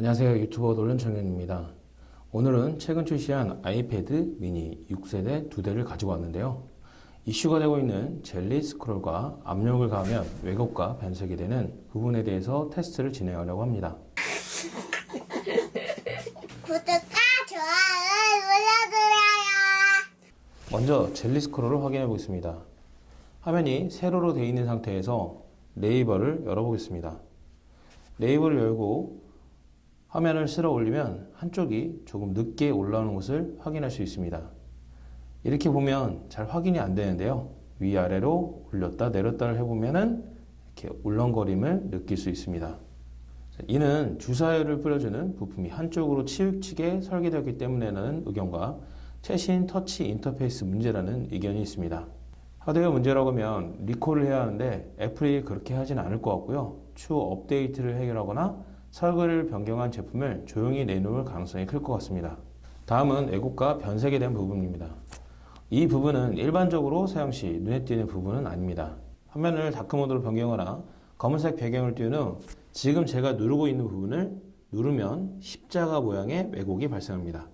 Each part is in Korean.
안녕하세요. 유튜버 논란청년입니다. 오늘은 최근 출시한 아이패드 미니 6세대 두 대를 가지고 왔는데요. 이슈가 되고 있는 젤리 스크롤과 압력을 가하면 왜곡과 변색이 되는 부분에 대해서 테스트를 진행하려고 합니다. 구독과 좋아요 눌러주세요. 먼저 젤리 스크롤을 확인해 보겠습니다. 화면이 세로로 되어 있는 상태에서 네이버를 열어보겠습니다. 네이버를 열고 화면을 쓸어 올리면 한쪽이 조금 늦게 올라오는 것을 확인할 수 있습니다. 이렇게 보면 잘 확인이 안 되는데요. 위아래로 올렸다 내렸다를 해보면은 이렇게 울렁거림을 느낄 수 있습니다. 이는 주사율을 뿌려주는 부품이 한쪽으로 치우치게 설계되었기 때문에라는 의견과 최신 터치 인터페이스 문제라는 의견이 있습니다. 하드웨어 문제라고 하면 리콜을 해야 하는데 애플이 그렇게 하진 않을 것 같고요. 추후 업데이트를 해결하거나 설계를 변경한 제품을 조용히 내놓을 가능성이 클 것 같습니다. 다음은 애국과 변색에 대한 부분입니다. 이 부분은 일반적으로 사용 시 눈에 띄는 부분은 아닙니다. 화면을 다크모드로 변경하거나 검은색 배경을 띄운 후 지금 제가 누르고 있는 부분을 누르면 십자가 모양의 왜곡이 발생합니다.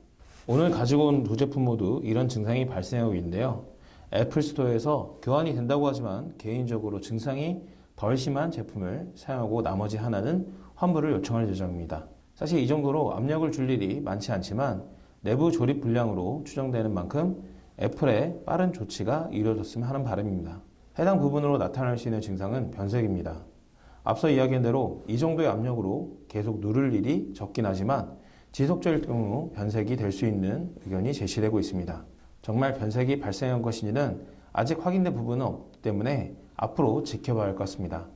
오늘 가지고 온 두 제품 모두 이런 증상이 발생하고 있는데요. 애플 스토어에서 교환이 된다고 하지만 개인적으로 증상이 덜 심한 제품을 사용하고 나머지 하나는 환불을 요청할 예정입니다. 사실 이 정도로 압력을 줄 일이 많지 않지만 내부 조립 불량으로 추정되는 만큼 애플의 빠른 조치가 이루어졌으면 하는 바람입니다. 해당 부분으로 나타날 수 있는 증상은 변색입니다. 앞서 이야기한 대로 이 정도의 압력으로 계속 누를 일이 적긴 하지만 지속적일 경우 변색이 될 수 있는 의견이 제시되고 있습니다. 정말 변색이 발생한 것인지는 아직 확인된 부분은 없기 때문에 앞으로 지켜봐야 할 것 같습니다.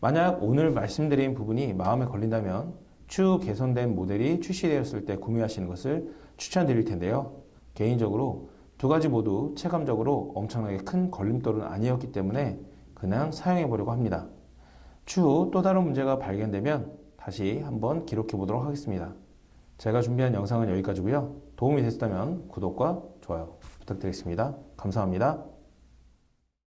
만약 오늘 말씀드린 부분이 마음에 걸린다면 추후 개선된 모델이 출시되었을 때 구매하시는 것을 추천드릴 텐데요. 개인적으로 두 가지 모두 체감적으로 엄청나게 큰 걸림돌은 아니었기 때문에 그냥 사용해 보려고 합니다. 추후 또 다른 문제가 발견되면 다시 한번 기록해 보도록 하겠습니다. 제가 준비한 영상은 여기까지고요. 도움이 됐다면 구독과 좋아요 부탁드리겠습니다. 감사합니다.